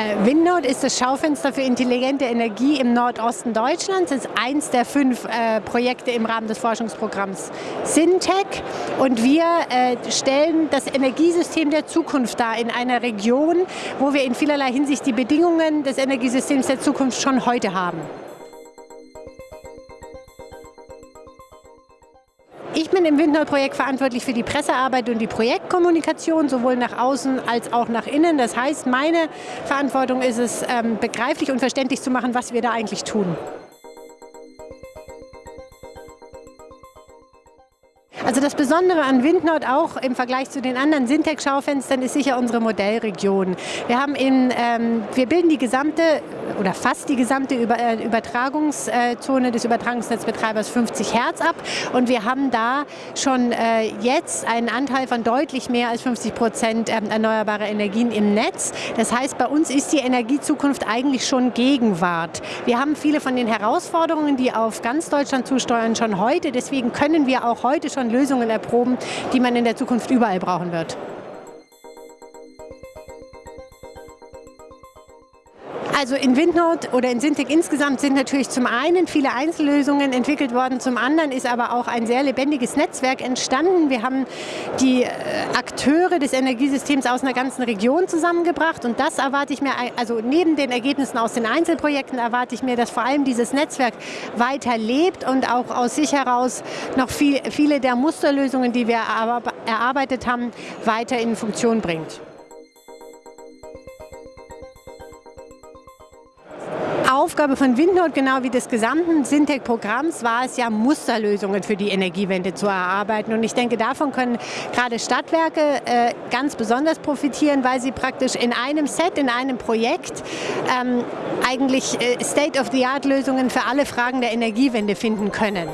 Äh, Windnode ist das Schaufenster für intelligente Energie im Nordosten Deutschlands. Es ist eins der fünf äh, Projekte im Rahmen des Forschungsprogramms Syntec. Und wir äh, stellen das Energiesystem der Zukunft dar in einer Region, wo wir in vielerlei Hinsicht die Bedingungen des Energiesystems der Zukunft schon heute haben. Ich bin im Windnode-Projekt verantwortlich für die Pressearbeit und die Projektkommunikation, sowohl nach außen als auch nach innen. Das heißt, meine Verantwortung ist es, ähm, begreiflich und verständlich zu machen, was wir da eigentlich tun. Also das Besondere an Windnord auch im Vergleich zu den anderen Syntec-Schaufenstern ist sicher unsere Modellregion. Wir, haben in, ähm, wir bilden die gesamte oder fast die gesamte äh, Übertragungszone des Übertragungsnetzbetreibers 50 Hertz ab und wir haben da schon äh, jetzt einen Anteil von deutlich mehr als 50 Prozent ähm, erneuerbarer Energien im Netz. Das heißt, bei uns ist die Energiezukunft eigentlich schon Gegenwart. Wir haben viele von den Herausforderungen, die auf ganz Deutschland zusteuern, schon heute. Deswegen können wir auch heute schon Lösungen erproben, die man in der Zukunft überall brauchen wird. Also in Windnode oder in Syntec insgesamt sind natürlich zum einen viele Einzellösungen entwickelt worden, zum anderen ist aber auch ein sehr lebendiges Netzwerk entstanden. Wir haben die äh, Akteure des Energiesystems aus einer ganzen Region zusammengebracht und das erwarte ich mir, also neben den Ergebnissen aus den Einzelprojekten erwarte ich mir, dass vor allem dieses Netzwerk weiter lebt und auch aus sich heraus noch viel, viele der Musterlösungen, die wir erarbeitet haben, weiter in Funktion bringt. Aufgabe von Windnode, genau wie des gesamten Syntec-Programms, war es ja, Musterlösungen für die Energiewende zu erarbeiten. Und ich denke, davon können gerade Stadtwerke äh, ganz besonders profitieren, weil sie praktisch in einem Set, in einem Projekt ähm, eigentlich äh, State-of-the-Art-Lösungen für alle Fragen der Energiewende finden können.